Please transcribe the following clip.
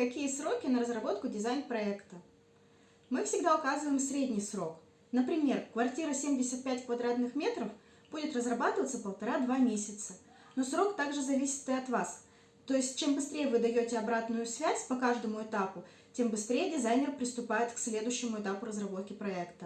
Какие сроки на разработку дизайн-проекта? Мы всегда указываем средний срок. Например, квартира 75 квадратных метров будет разрабатываться полтора-два месяца. Но срок также зависит и от вас. То есть, чем быстрее вы даете обратную связь по каждому этапу, тем быстрее дизайнер приступает к следующему этапу разработки проекта.